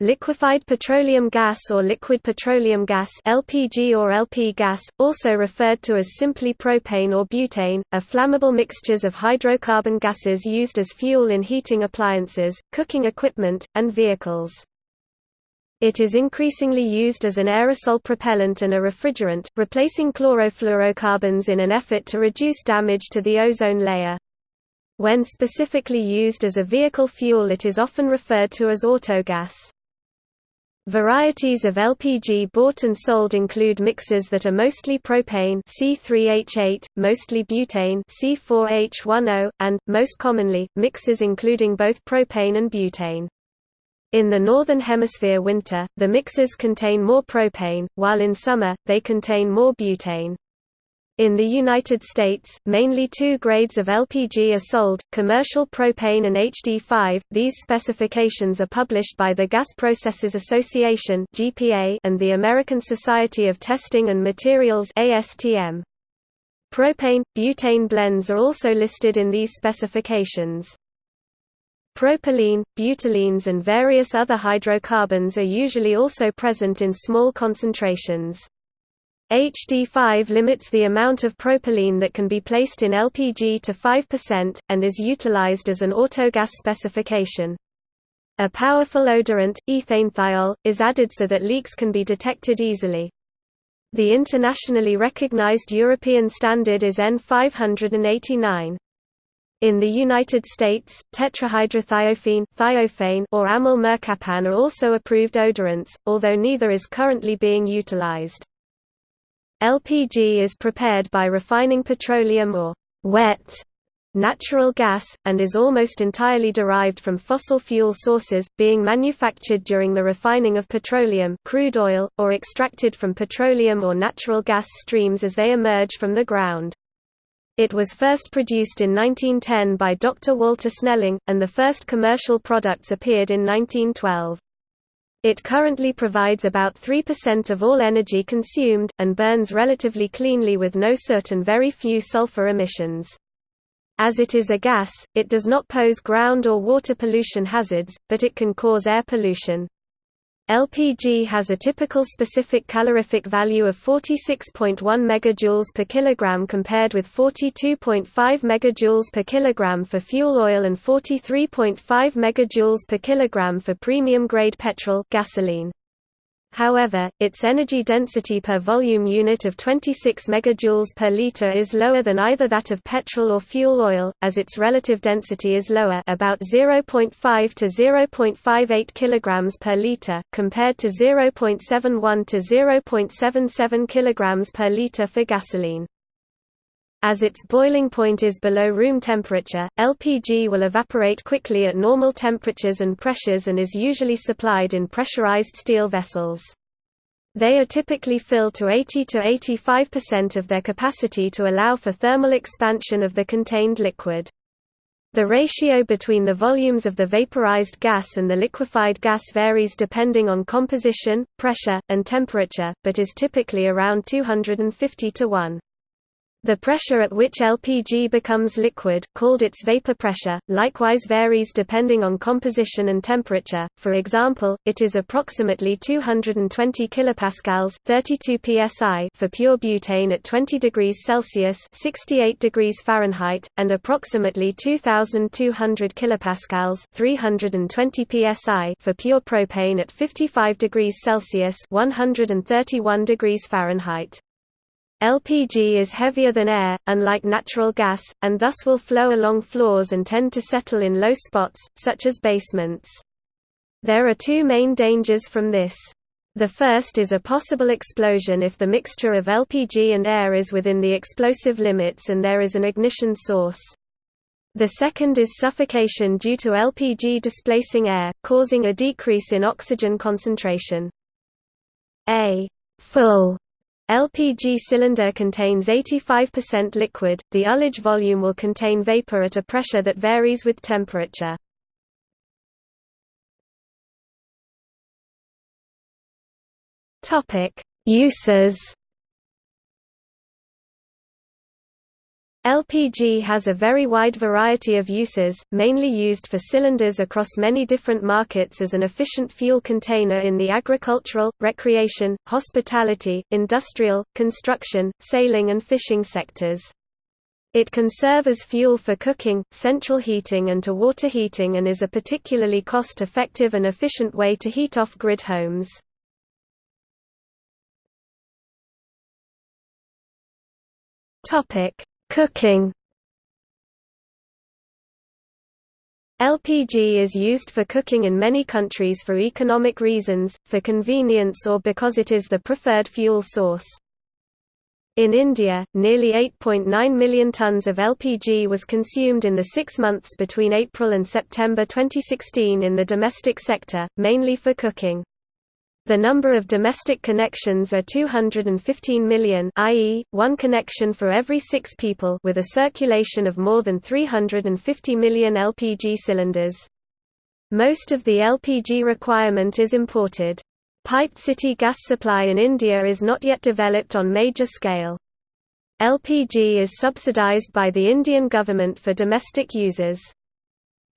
Liquefied petroleum gas or liquid petroleum gas LPG or LP gas, also referred to as simply propane or butane, are flammable mixtures of hydrocarbon gases used as fuel in heating appliances, cooking equipment, and vehicles. It is increasingly used as an aerosol propellant and a refrigerant, replacing chlorofluorocarbons in an effort to reduce damage to the ozone layer. When specifically used as a vehicle fuel it is often referred to as autogas. Varieties of LPG bought and sold include mixes that are mostly propane C3H8, mostly butane C4H10, and, most commonly, mixes including both propane and butane. In the Northern Hemisphere winter, the mixes contain more propane, while in summer, they contain more butane. In the United States, mainly two grades of LPG are sold, commercial propane and HD5. These specifications are published by the Gas Processors Association and the American Society of Testing and Materials (ASTM). Propane butane blends are also listed in these specifications. Propylene, butylenes and various other hydrocarbons are usually also present in small concentrations. HD5 limits the amount of propylene that can be placed in LPG to 5%, and is utilized as an autogas specification. A powerful odorant, ethanethiol, is added so that leaks can be detected easily. The internationally recognized European standard is N589. In the United States, tetrahydrothiophene thiophane or amyl mercaptan are also approved odorants, although neither is currently being utilized. LPG is prepared by refining petroleum or wet natural gas, and is almost entirely derived from fossil fuel sources, being manufactured during the refining of petroleum crude oil, or extracted from petroleum or natural gas streams as they emerge from the ground. It was first produced in 1910 by Dr. Walter Snelling, and the first commercial products appeared in 1912. It currently provides about 3% of all energy consumed, and burns relatively cleanly with no soot and very few sulfur emissions. As it is a gas, it does not pose ground or water pollution hazards, but it can cause air pollution. LPG has a typical specific calorific value of 46.1 MJ per kilogram compared with 42.5 MJ per kilogram for fuel oil and 43.5 MJ per kilogram for premium grade petrol gasoline. However, its energy density per volume unit of 26 MJ per liter is lower than either that of petrol or fuel oil, as its relative density is lower about 0.5 to 0.58 kg per liter, compared to 0.71 to 0.77 kg per liter for gasoline. As its boiling point is below room temperature, LPG will evaporate quickly at normal temperatures and pressures and is usually supplied in pressurized steel vessels. They are typically filled to 80 to 85% of their capacity to allow for thermal expansion of the contained liquid. The ratio between the volumes of the vaporized gas and the liquefied gas varies depending on composition, pressure, and temperature, but is typically around 250 to 1. The pressure at which LPG becomes liquid, called its vapor pressure, likewise varies depending on composition and temperature. For example, it is approximately 220 kilopascals (32 psi) for pure butane at 20 degrees Celsius (68 degrees Fahrenheit) and approximately 2200 kilopascals (320 psi) for pure propane at 55 degrees Celsius (131 degrees Fahrenheit). LPG is heavier than air, unlike natural gas, and thus will flow along floors and tend to settle in low spots, such as basements. There are two main dangers from this. The first is a possible explosion if the mixture of LPG and air is within the explosive limits and there is an ignition source. The second is suffocation due to LPG displacing air, causing a decrease in oxygen concentration. A full LPG cylinder contains 85% liquid, the ullage volume will contain vapor at a pressure that varies with temperature. Uses LPG has a very wide variety of uses, mainly used for cylinders across many different markets as an efficient fuel container in the agricultural, recreation, hospitality, industrial, construction, sailing and fishing sectors. It can serve as fuel for cooking, central heating and to water heating and is a particularly cost-effective and efficient way to heat off-grid homes. Topic: Cooking LPG is used for cooking in many countries for economic reasons, for convenience or because it is the preferred fuel source. In India, nearly 8.9 million tons of LPG was consumed in the six months between April and September 2016 in the domestic sector, mainly for cooking. The number of domestic connections are 215 million i.e., one connection for every six people with a circulation of more than 350 million LPG cylinders. Most of the LPG requirement is imported. Piped city gas supply in India is not yet developed on major scale. LPG is subsidized by the Indian government for domestic users.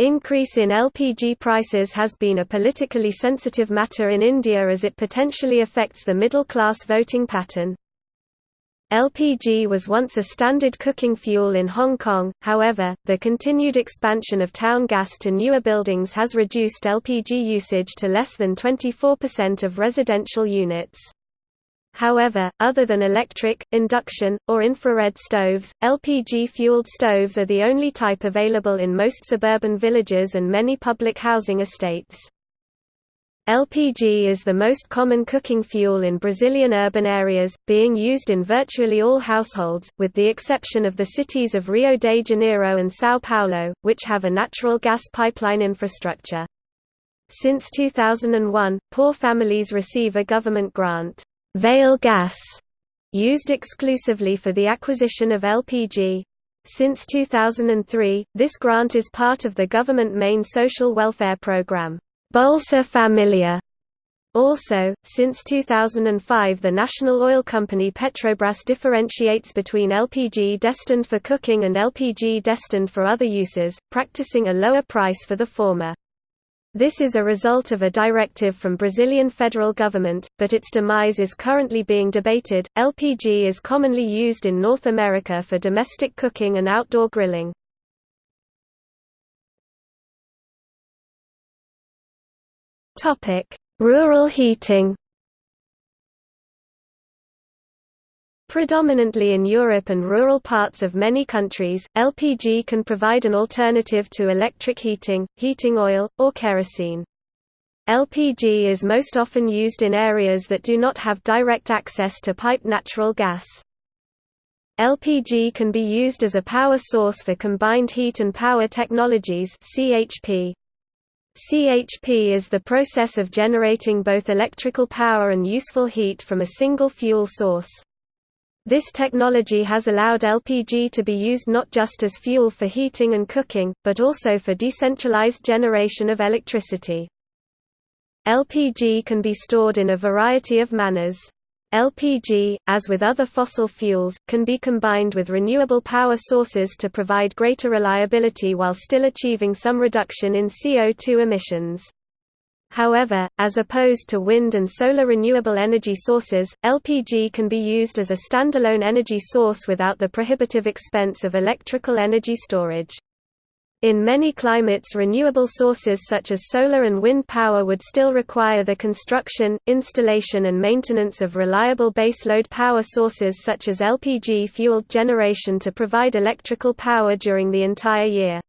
Increase in LPG prices has been a politically sensitive matter in India as it potentially affects the middle-class voting pattern. LPG was once a standard cooking fuel in Hong Kong, however, the continued expansion of town gas to newer buildings has reduced LPG usage to less than 24% of residential units. However, other than electric, induction, or infrared stoves, LPG-fueled stoves are the only type available in most suburban villages and many public housing estates. LPG is the most common cooking fuel in Brazilian urban areas, being used in virtually all households, with the exception of the cities of Rio de Janeiro and São Paulo, which have a natural gas pipeline infrastructure. Since 2001, poor families receive a government grant. Vale gas, used exclusively for the acquisition of LPG. Since 2003, this grant is part of the government main social welfare program, Bolsa Familia. Also, since 2005 the national oil company Petrobras differentiates between LPG destined for cooking and LPG destined for other uses, practicing a lower price for the former. This is a result of a directive from Brazilian federal government, but its demise is currently being debated. LPG is commonly used in North America for domestic cooking and outdoor grilling. Topic: Rural heating. Predominantly in Europe and rural parts of many countries, LPG can provide an alternative to electric heating, heating oil, or kerosene. LPG is most often used in areas that do not have direct access to piped natural gas. LPG can be used as a power source for combined heat and power technologies CHP. CHP is the process of generating both electrical power and useful heat from a single fuel source. This technology has allowed LPG to be used not just as fuel for heating and cooking, but also for decentralized generation of electricity. LPG can be stored in a variety of manners. LPG, as with other fossil fuels, can be combined with renewable power sources to provide greater reliability while still achieving some reduction in CO2 emissions. However, as opposed to wind and solar renewable energy sources, LPG can be used as a standalone energy source without the prohibitive expense of electrical energy storage. In many climates renewable sources such as solar and wind power would still require the construction, installation and maintenance of reliable baseload power sources such as LPG-fueled generation to provide electrical power during the entire year.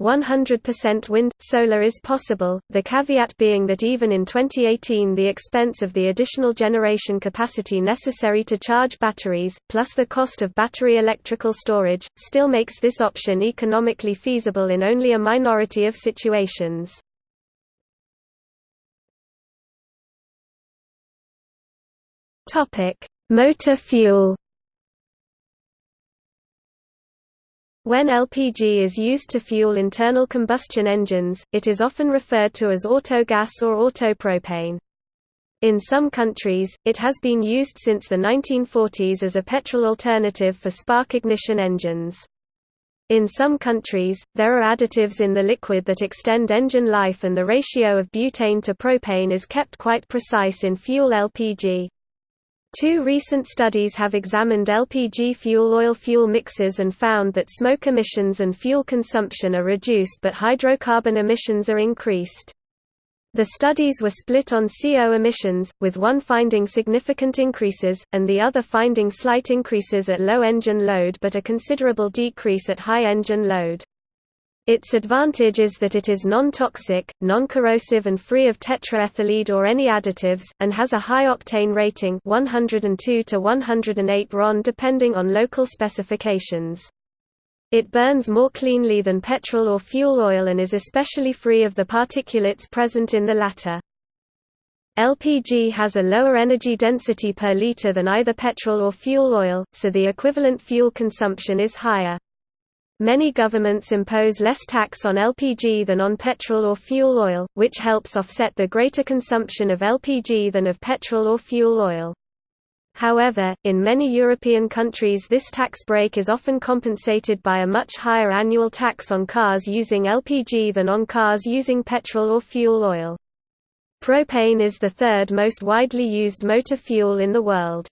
100% wind, solar is possible, the caveat being that even in 2018 the expense of the additional generation capacity necessary to charge batteries, plus the cost of battery electrical storage, still makes this option economically feasible in only a minority of situations. Motor fuel When LPG is used to fuel internal combustion engines, it is often referred to as autogas or autopropane. In some countries, it has been used since the 1940s as a petrol alternative for spark ignition engines. In some countries, there are additives in the liquid that extend engine life and the ratio of butane to propane is kept quite precise in fuel LPG. Two recent studies have examined LPG fuel oil fuel mixes and found that smoke emissions and fuel consumption are reduced but hydrocarbon emissions are increased. The studies were split on CO emissions, with one finding significant increases, and the other finding slight increases at low engine load but a considerable decrease at high engine load. Its advantage is that it is non-toxic, non-corrosive and free of tetraethyllead or any additives, and has a high octane rating 102 to 108 RON depending on local specifications. It burns more cleanly than petrol or fuel oil and is especially free of the particulates present in the latter. LPG has a lower energy density per liter than either petrol or fuel oil, so the equivalent fuel consumption is higher. Many governments impose less tax on LPG than on petrol or fuel oil, which helps offset the greater consumption of LPG than of petrol or fuel oil. However, in many European countries this tax break is often compensated by a much higher annual tax on cars using LPG than on cars using petrol or fuel oil. Propane is the third most widely used motor fuel in the world.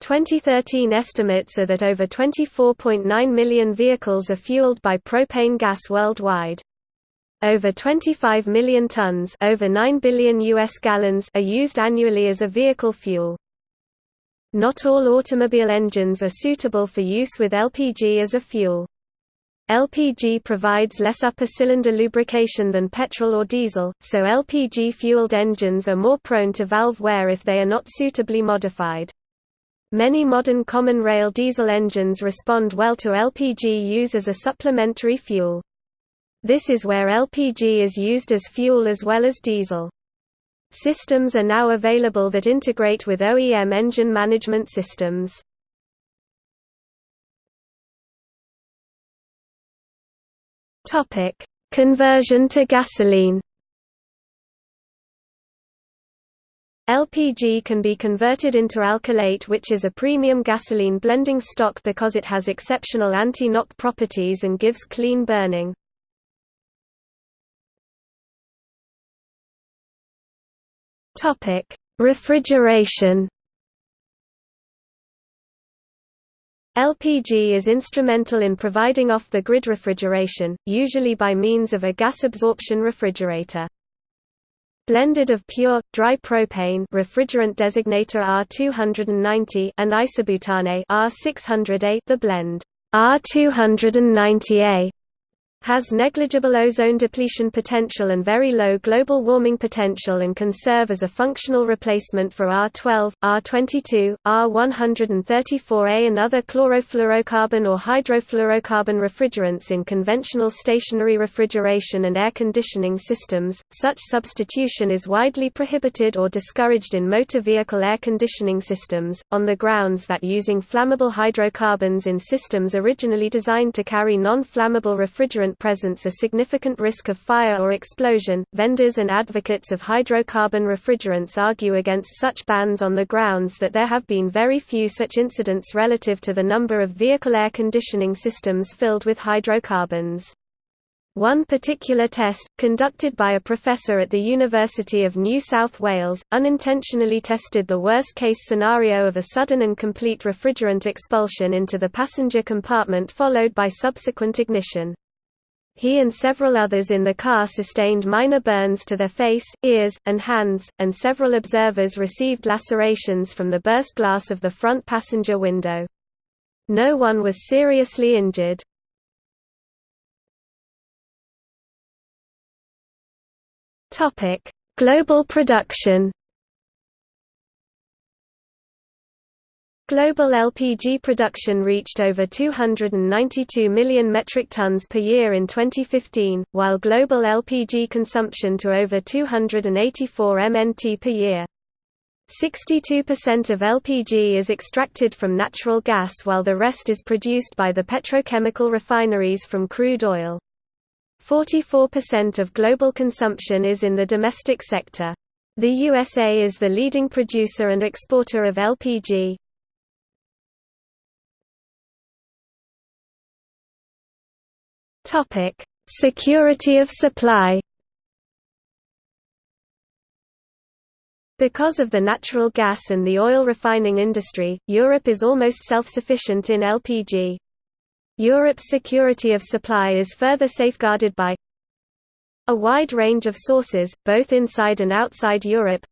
2013 estimates are that over 24.9 million vehicles are fueled by propane gas worldwide. Over 25 million tons over 9 billion US gallons are used annually as a vehicle fuel. Not all automobile engines are suitable for use with LPG as a fuel. LPG provides less upper cylinder lubrication than petrol or diesel, so LPG-fueled engines are more prone to valve wear if they are not suitably modified. Many modern common rail diesel engines respond well to LPG use as a supplementary fuel. This is where LPG is used as fuel as well as diesel. Systems are now available that integrate with OEM engine management systems. Conversion to gasoline. LPG can be converted into alkylate which is a premium gasoline blending stock because it has exceptional anti-knock properties and gives clean burning. Refrigeration. LPG is instrumental in providing off-the-grid refrigeration, usually by means of a gas absorption refrigerator. Blended of pure, dry propane refrigerant designator R290 and isobutane R600A the blend. R290A has negligible ozone depletion potential and very low global warming potential and can serve as a functional replacement for R12, R22, R134A and other chlorofluorocarbon or hydrofluorocarbon refrigerants in conventional stationary refrigeration and air conditioning systems. Such substitution is widely prohibited or discouraged in motor vehicle air conditioning systems, on the grounds that using flammable hydrocarbons in systems originally designed to carry non-flammable refrigerant presents a significant risk of fire or explosion. Vendors and advocates of hydrocarbon refrigerants argue against such bans on the grounds that there have been very few such incidents relative to the number of vehicle air conditioning systems filled with hydrocarbons. One particular test, conducted by a professor at the University of New South Wales, unintentionally tested the worst-case scenario of a sudden and complete refrigerant expulsion into the passenger compartment followed by subsequent ignition. He and several others in the car sustained minor burns to their face, ears, and hands, and several observers received lacerations from the burst glass of the front passenger window. No one was seriously injured. Global production Global LPG production reached over 292 million metric tons per year in 2015, while global LPG consumption to over 284 MNT per year. 62% of LPG is extracted from natural gas while the rest is produced by the petrochemical refineries from crude oil. 44% of global consumption is in the domestic sector. The USA is the leading producer and exporter of LPG. Topic: Security of supply. Because of the natural gas and the oil refining industry, Europe is almost self-sufficient in LPG. Europe's security of supply is further safeguarded by a wide range of sources, both inside and outside Europe,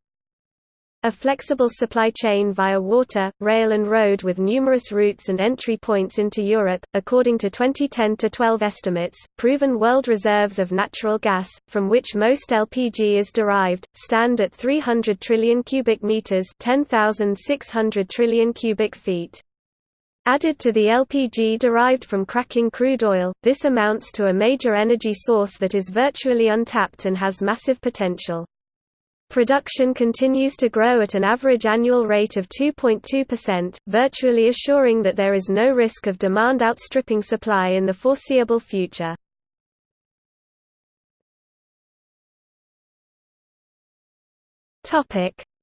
a flexible supply chain via water, rail and road with numerous routes and entry points into Europe, according to 2010-12 estimates, proven world reserves of natural gas, from which most LPG is derived, stand at 300 trillion cubic meters 10,600 trillion cubic feet. Added to the LPG derived from cracking crude oil, this amounts to a major energy source that is virtually untapped and has massive potential. Production continues to grow at an average annual rate of 2.2%, virtually assuring that there is no risk of demand outstripping supply in the foreseeable future.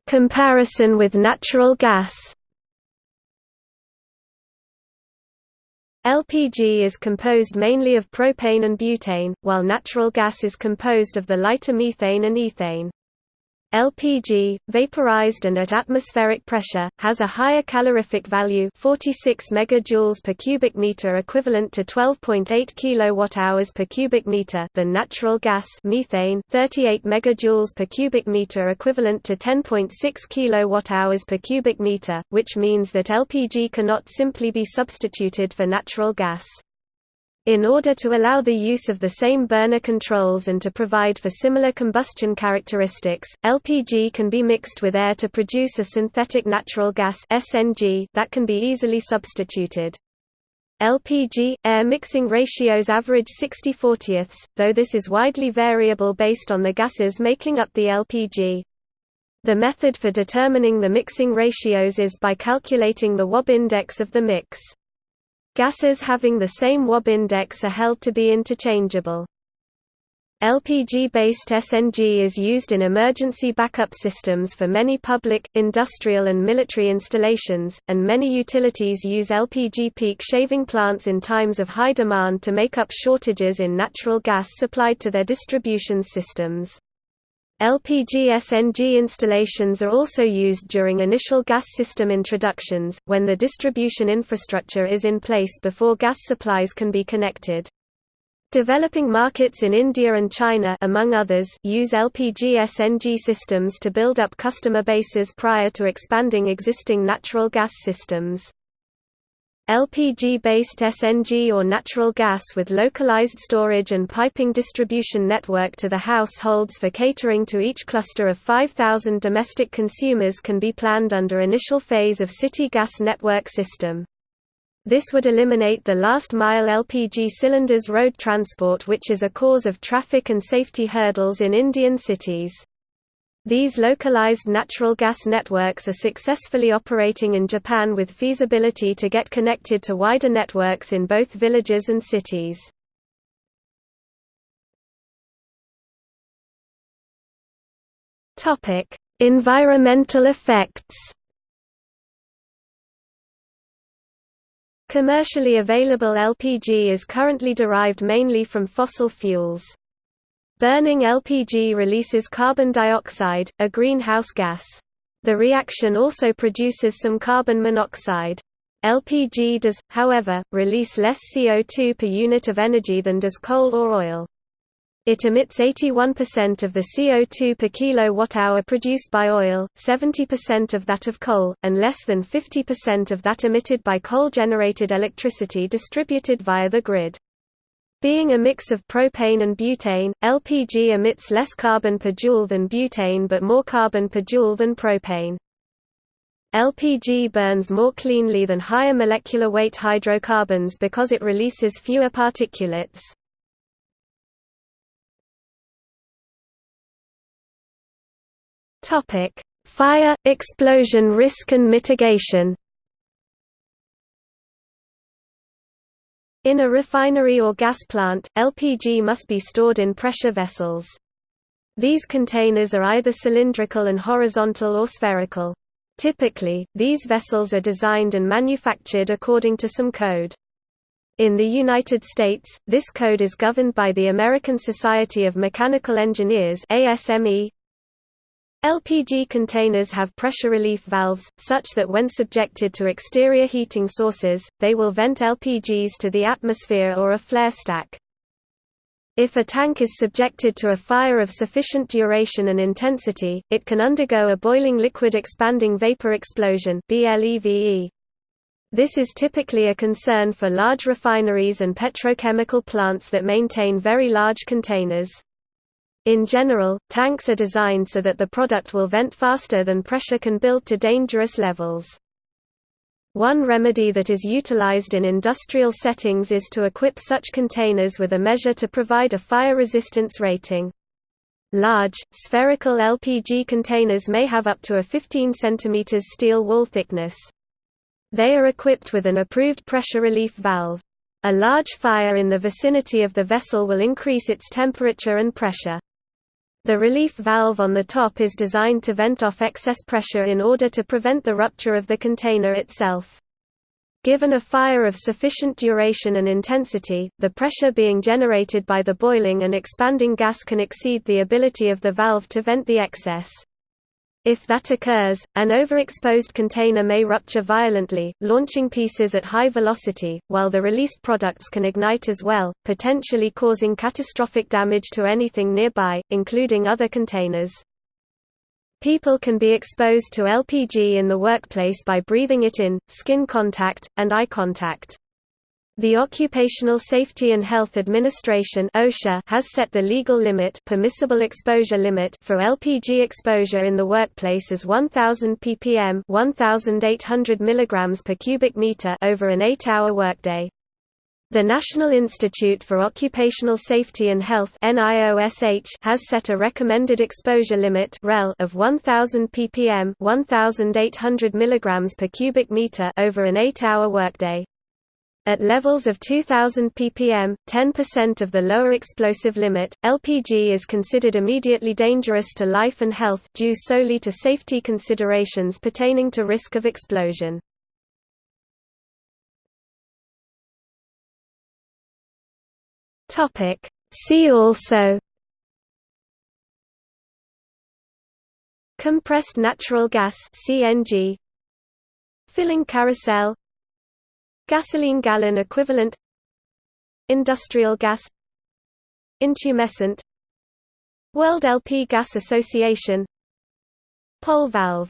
Comparison with natural gas LPG is composed mainly of propane and butane, while natural gas is composed of the lighter methane and ethane. LPG, vaporized and at atmospheric pressure, has a higher calorific value 46 megajoules per cubic meter equivalent to 12.8 kilowatt-hours per cubic meter than natural gas methane 38 megajoules per cubic meter equivalent to 10.6 kilowatt-hours per cubic meter, which means that LPG cannot simply be substituted for natural gas. In order to allow the use of the same burner controls and to provide for similar combustion characteristics, LPG can be mixed with air to produce a synthetic natural gas (SNG) that can be easily substituted. LPG air mixing ratios average 60 40ths, though this is widely variable based on the gases making up the LPG. The method for determining the mixing ratios is by calculating the Wobbe index of the mix. Gases having the same Wobbe index are held to be interchangeable. LPG-based SNG is used in emergency backup systems for many public, industrial and military installations, and many utilities use LPG peak shaving plants in times of high demand to make up shortages in natural gas supplied to their distribution systems. LPG-SNG installations are also used during initial gas system introductions, when the distribution infrastructure is in place before gas supplies can be connected. Developing markets in India and China among others use LPG-SNG systems to build up customer bases prior to expanding existing natural gas systems. LPG-based SNG or natural gas with localized storage and piping distribution network to the households for catering to each cluster of 5,000 domestic consumers can be planned under initial phase of city gas network system. This would eliminate the last-mile LPG cylinders road transport which is a cause of traffic and safety hurdles in Indian cities. These localized natural gas networks are successfully operating in Japan with feasibility to get connected to wider networks in both villages and cities. environmental effects Commercially available LPG is currently derived mainly from fossil fuels. Burning LPG releases carbon dioxide, a greenhouse gas. The reaction also produces some carbon monoxide. LPG does, however, release less CO2 per unit of energy than does coal or oil. It emits 81% of the CO2 per kilowatt-hour produced by oil, 70% of that of coal, and less than 50% of that emitted by coal-generated electricity distributed via the grid. Being a mix of propane and butane, LPG emits less carbon per joule than butane but more carbon per joule than propane. LPG burns more cleanly than higher molecular weight hydrocarbons because it releases fewer particulates. Fire, explosion risk and mitigation In a refinery or gas plant, LPG must be stored in pressure vessels. These containers are either cylindrical and horizontal or spherical. Typically, these vessels are designed and manufactured according to some code. In the United States, this code is governed by the American Society of Mechanical Engineers ASME. LPG containers have pressure relief valves, such that when subjected to exterior heating sources, they will vent LPGs to the atmosphere or a flare stack. If a tank is subjected to a fire of sufficient duration and intensity, it can undergo a boiling liquid expanding vapor explosion. This is typically a concern for large refineries and petrochemical plants that maintain very large containers. In general, tanks are designed so that the product will vent faster than pressure can build to dangerous levels. One remedy that is utilized in industrial settings is to equip such containers with a measure to provide a fire resistance rating. Large, spherical LPG containers may have up to a 15 cm steel wall thickness. They are equipped with an approved pressure relief valve. A large fire in the vicinity of the vessel will increase its temperature and pressure. The relief valve on the top is designed to vent off excess pressure in order to prevent the rupture of the container itself. Given a fire of sufficient duration and intensity, the pressure being generated by the boiling and expanding gas can exceed the ability of the valve to vent the excess. If that occurs, an overexposed container may rupture violently, launching pieces at high velocity, while the released products can ignite as well, potentially causing catastrophic damage to anything nearby, including other containers. People can be exposed to LPG in the workplace by breathing it in, skin contact, and eye contact. The Occupational Safety and Health Administration (OSHA) has set the legal limit, permissible exposure limit for LPG exposure in the workplace as 1000 ppm, 1800 mg per cubic meter over an 8-hour workday. The National Institute for Occupational Safety and Health NIOSH has set a recommended exposure limit of 1000 ppm, 1800 mg per cubic meter over an 8-hour workday. At levels of 2000 ppm, 10% of the lower explosive limit, LPG is considered immediately dangerous to life and health due solely to safety considerations pertaining to risk of explosion. See also Compressed natural gas CNG Filling carousel Gasoline gallon equivalent Industrial gas Intumescent World LP Gas Association Pole valve